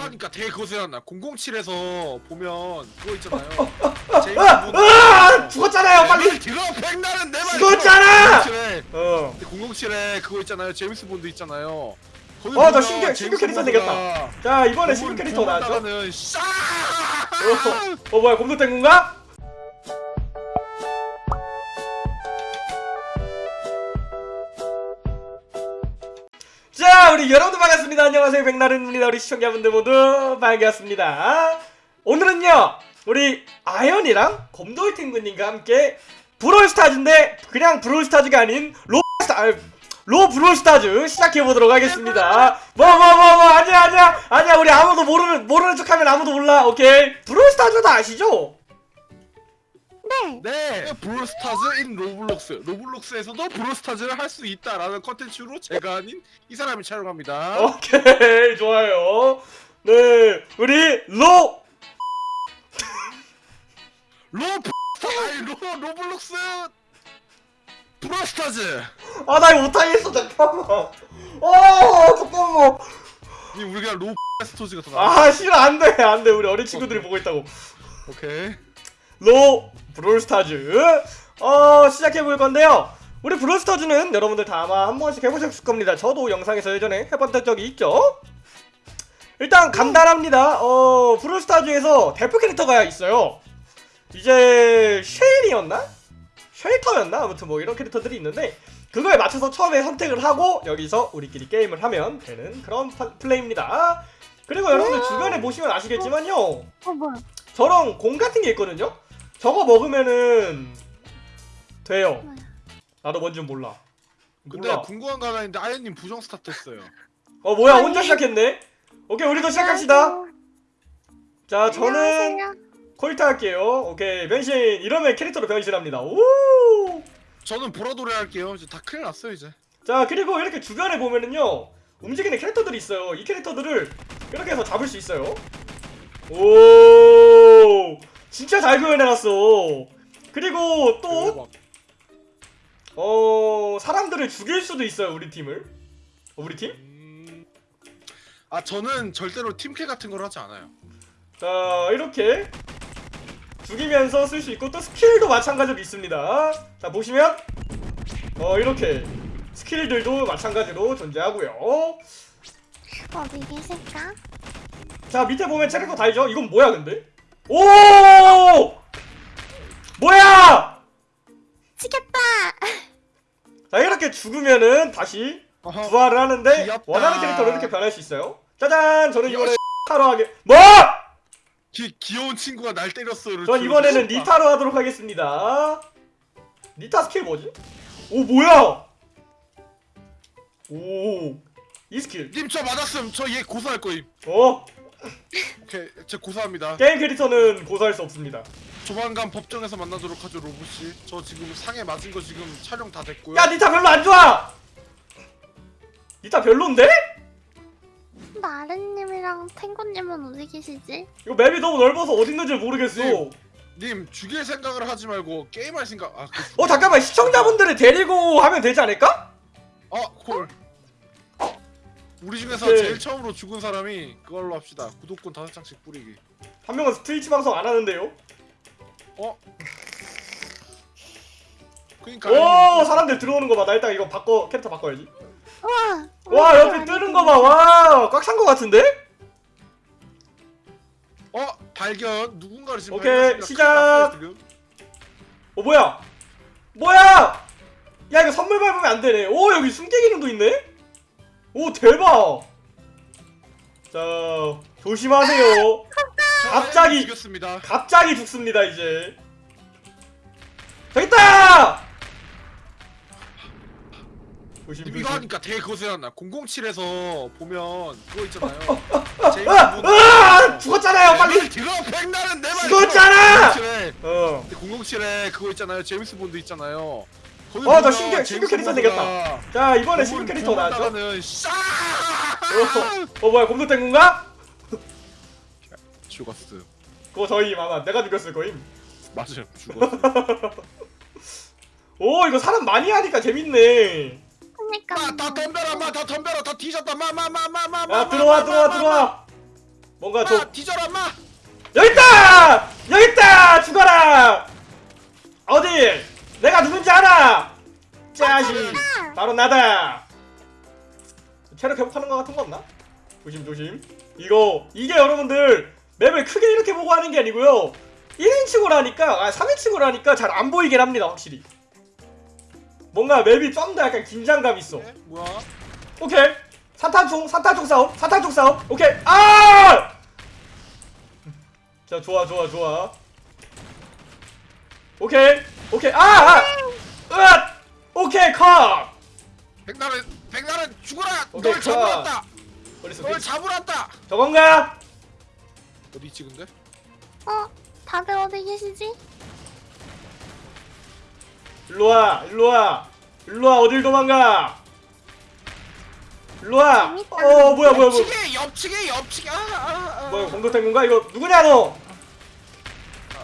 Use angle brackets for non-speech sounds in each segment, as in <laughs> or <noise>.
하니까 되게 그거 생각나 007에서 보면 그거 있잖아요 제임스 아! 본드 아! 죽었잖아요 빨리 들어 백날은 내말 죽었잖아! 007에 어 007에 그거 있잖아요 제임스 본드 있잖아요 거기 어, 나 보면 신규- 신규 제임스 캐릭터 생겼다. 자 이번에 신규 캐릭터 나왔죠? 어, 어 뭐야 곰돌땡군가? 자 우리 여러분들 반갑습니다. 안녕하세요. 백나른입니다. 우리 시청자분들 모두 반갑습니다. 오늘은요 우리 아연이랑 곰돌탱구님과 함께 브롤스타즈인데 그냥 브롤스타즈가 아닌 로스타 아, 로 브롤스타즈 시작해보도록 하겠습니다. 뭐 뭐 뭐 뭐 아니야 아니야 아니야. 우리 아무도 모르는 모르는 척하면 아무도 몰라. 오케이. 브롤스타즈 다 아시죠? 네. 네. 브롤스타즈 in 로블록스. 로블록스에서도 브롤스타즈를 할 수 있다라는 컨텐츠로 제가 아닌 이 사람이 촬영합니다. 오케이. <laughs> 좋아요. 네. 우리 로. 로 아니 로 로블록스! 브롤스타즈! 아나 이거 못하겠어. 잠깐만. 어 잠깐만. 이 우리 그냥 로 스토즈가 더 나아. 아 싫어. 안돼. 안돼. 우리 어린 친구들이 보고 있다고. 오케이 로 브롤스타즈. 어 시작해볼 건데요. 우리 브롤스타즈는 여러분들 다 아마 한 번씩 해보셨을 겁니다. 저도 영상에서 예전에 해봤던 적이 있죠? 일단 간단합니다. 어 브롤스타즈에서 대표 캐릭터가 있어요. 이제 쉐일이었나? 쉘터였나? 아무튼 뭐 이런 캐릭터들이 있는데 그거에 맞춰서 처음에 선택을 하고 여기서 우리끼리 게임을 하면 되는 그런 파- 플레이입니다. 그리고 여러분들 주변에 보시면 아시겠지만요. 어? 저런 공 같은 게 있거든요? 저거 먹으면은 돼요. 나도 뭔지 몰라. 근데 몰라. 궁금한 거 하나 있는데 아연님 부정 스타트 했어요 어 뭐야 아니. 혼자 시작했네? 오케이 우리도 시작합시다. 자 저는. 콜트 할게요. 오케이 변신 이러면 캐릭터로 변신합니다. 오. 저는 보라돌이 할게요 이제 다 큰일 났어요 이제 자 그리고 이렇게 주변에 보면은요 움직이는 캐릭터들이 있어요. 이 캐릭터들을 이렇게 해서 잡을 수 있어요. 오 진짜 잘 구현해놨어. 그리고 또. 어 사람들을 죽일 수도 있어요 우리 팀을 어, 우리 팀? 음... 아 저는 절대로 팀킬 같은 걸 하지 않아요 자 이렇게 죽이면서 쓸 수 있고 또 스킬도 마찬가지로 있습니다 자 보시면 어 이렇게 스킬들도 마찬가지로 존재하고요 어디 계실까? 자 밑에 보면 캐릭터 다 있죠? 이건 뭐야 근데? 오 뭐야 치겠다. 자 이렇게 죽으면은 다시. 부활을 하는데 귀엽다. 원하는 캐릭터로 이렇게 변할 수 있어요 짜잔 저는 이번에. 타로 하게 뭐? 기, 귀여운 친구가 날 때렸어를 전 이번에는 리타로 하도록 하겠습니다. 리타 스킬 뭐지? 오 뭐야? 오. 이 스킬. 님 저 맞았음 저 얘 고소할 거임 어. 오케이 제 고소합니다 게임 캐릭터는 고소할 수 없습니다. 조만간 법정에서 만나도록 하죠 로봇이 저 지금 상해 맞은 거 지금 촬영 다 됐고요 야 리타 별로 안 좋아. 리타 별론데? 나른님이랑 탱구님은 어디 계시지? 이거 맵이 너무 넓어서 어디 있는지 모르겠어. 네. 님 죽일 생각을 하지 말고 게임할 생각 아 그... 어 잠깐만 시청자분들을 데리고 하면 되지 않을까? 어 콜 우리 중에서 오케이. 제일 처음으로 죽은 사람이 그걸로 합시다 구독권 다섯 장씩 뿌리기 한 명은 트위치 방송 안 하는데요. 어? 그니까 오 사람들 들어오는 거 봐. 나 일단 이거 바꿔 캐릭터 바꿔야지. 와. 와 옆에 뜨는 거 봐. 와 꽉 찬 거 같은데? 어 발견 누군가를 지금 오케이. 시작. 어 뭐야? 뭐야? 야 이거 선물 밟으면 안 되네. 오 여기 숨기 기능도 있네. 오 대박. 자 조심하세요. 저 <laughs> 갑자기- 아연 죽였습니다 갑자기 죽습니다 이제. 조심 이거. 하니까 되게 그거 생각나 007에서 보면 그거 있잖아요 제임스 아, 본드 아 죽었잖아요 빨리. 백나른 내말 죽었잖아! 007에 어. 007에 그거 있잖아요 제임스 본드 있잖아요 어, 나 신규- 신규 캐릭터 본드가 자 이번에 신규 캐릭터 나왔죠? 어, 어 뭐야 곰돌땡군가? <laughs> 죽었어 그거 저희 아마 내가 죽였을 거임. 맞아요 죽었어 <laughs> 오 이거 사람 많이 하니까 재밌네. 그니까. 마다 덤벼라 마 다 덤벼라 다 뒤졌다 마 마 마 마마마 야 들어와 들어와 들어와 뭔가 저아 뒤져라 마 여기 있다! 여기 있다! 죽어라! 어디? 내가 누군지 알아! 짜식! 바로 나다! 체력 회복하는 거 같은 거 없나? 조심 조심. 이거 이게 여러분들 맵을 크게 이렇게 보고 하는 게 아니고요. 1인칭으로 하니까 아 3인칭으로 하니까 잘 안 보이긴 합니다 확실히. 뭔가 맵이 좀 더 약간 긴장감 있어. 네? 뭐야 오케이. 산탄총 산탄총 싸움 산탄총 싸움. 오케이. 아! 자 좋아 좋아 좋아. 오케이 오케이 아! 아! 으앗! 오케이 컷! 백날은 백날은 죽어라 오케이, 널 자. 잡으랐다 어딨어? 널 잡으랐다 저건가? 어디 있지 근데 어? 다들 어디 계시지? 일로와 일로와 일로와 어딜 도망가 일로와 재밌다. 어 뭐야 뭐야 뭐야 옆치기 옆치기 옆치기 아, 아, 아. 뭐야 공도탱군가 이거 누구냐 너?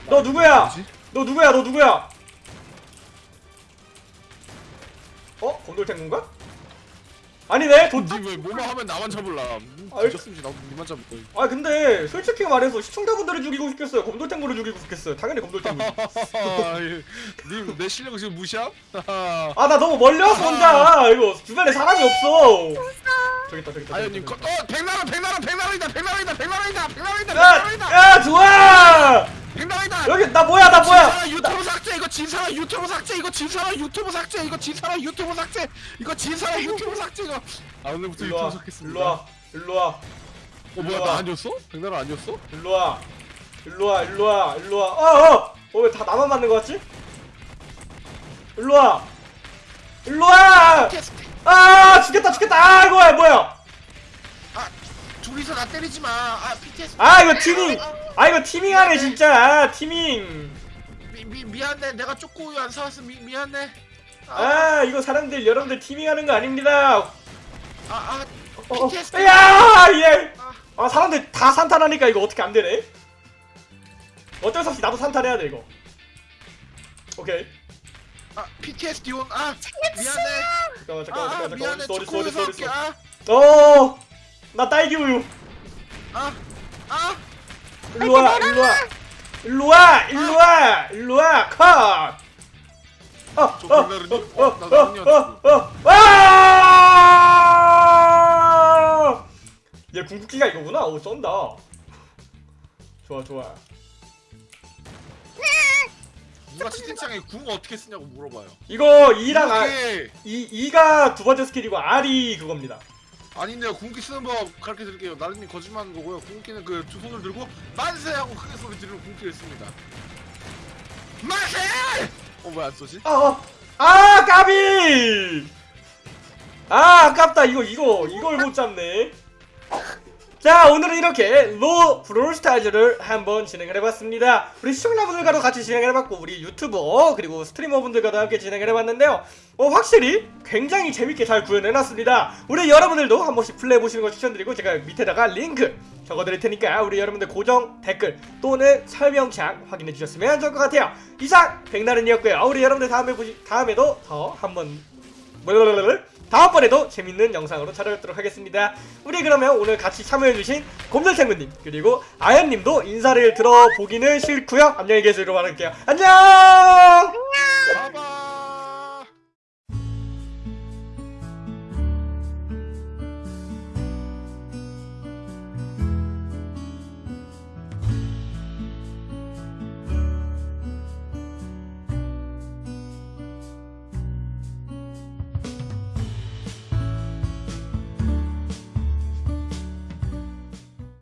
너 누구야? 뭐지? 너 누구야 너 누구야? 어? 곰돌탱군가? 아니네 도... 니왜 뭐만 하면 나만 잡을라 음. 뒤졌으면 나도 니만 잡을 거야 아 근데 솔직히 말해서 시청자분들을 죽이고 싶겠어요 곰돌탱구를 죽이고 싶겠어요 당연히 곰돌탱구 <laughs> 님내 실력을 지금 무시함? 아 나 너무 왔어 혼자 이거 주변에 사람이 없어 저기 있다 저기 있다 아연님 저기 거-. 어 백나라 백나라 백나라이다 백나라이다 백나라이다 백나라이다 야, 백나라이다 야 좋아 백나른이다! 여기 나 뭐야 나 뭐야! 진사람 유튜브 삭제 이거 진사람 유튜브 삭제 이거 진사람 유튜브 삭제 이거 진사람 유튜브 삭제 이거 진사람 유튜브 삭제 이거. 아 오늘부터 유튜브 일로와 삭겠습니다. 일로 와 일로 와. 어 뭐야. 나 아니었어? 백나른 아니었어? 일로 와. 일로 와 일로 와 일로 와. 어어! 어 왜 다 나만 맞는 거 같지? 일로 와. 일로와! 캐스트 아 죽겠다 죽겠다. 아 이거야 뭐야? 아 둘이서 나 때리지 마 아 BTS 아 이거 티밍 아 이거 티밍하네 진짜 아, 티밍 미, 미, 미안해 내가 초코우유 안 사왔어 미, 미안해 아 이거 사람들 여러분들 티밍하는 거 아닙니다 아아 어, 어. BTS 야 예. 아, 아 사람들 다 산탄하니까 이거 어떻게 안 되네? 어쩔 수 없이 나도 산탄해야 돼 이거. 오케이. 아 PTSD 온아 미안해 잠깐만 아, 잠깐만 아 잠깐만 미안해 어딨어 사올게 어딨어. 어. 나 딸기 우유. 아아아 일로 와 일로 와. 일로 와 일로 와 일로 와 컷. 어, 저 어? 어, 어, 어, 나 어, 어, 어, 와! 얘 궁극기가 이거구나. 오, 쩐다. 좋아, 좋아. 누가 채팅창에 궁 어떻게 쓰냐고 물어봐요 이거 2랑 R, 이렇게 이 2가 두 번째 스킬이고 R이 그겁니다. 아닌데요 궁기 쓰는 법 가르쳐 드릴게요 나른님 거짓말하는 거고요 궁기는 그 두 손을 들고 만세 하고 크게 소리 지르는 궁기를 씁니다 만세 어왜 안 쏘지? 아, 어. 아, 까비! 아, 아깝다. 이거, 이거, 이걸 못 잡네. 자, 오늘은 이렇게 로 브롤스타즈를 한번 진행을 해봤습니다. 우리 시청자분들과도 같이 진행을 해봤고, 우리 유튜버, 그리고 스트리머분들과도 함께 진행을 해봤는데요. 어, 확실히 굉장히 재밌게 잘 구현해놨습니다. 우리 여러분들도 한 번씩 플레이해보시는 걸 추천드리고, 제가 밑에다가 링크 적어드릴 테니까, 우리 여러분들 고정 댓글 또는 설명창 확인해주셨으면 좋을 것 같아요. 이상, 백나른이었고요. 우리 여러분들 다음에 보시, 다음에도 더 한번, 다음번에도 재밌는 영상으로 찾아뵙도록 하겠습니다. 우리 그러면 오늘 같이 참여해주신 곰돌탱구님 그리고 아연님도 인사를 들어보기는 싫고요. 안녕히 계세요. 바랄게요. 안녕! 바바